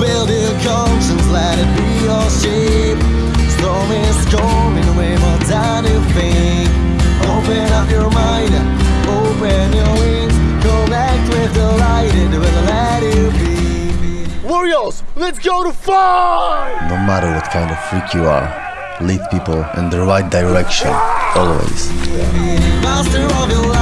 build your conscience, let it be your shape. Storm is coming way more than you think. Open up your mind, open your wings, connect with the light, it will let you be. Warriors, let's go to fight! No matter what kind of freak you are, lead people in the right direction, always. Master of your life.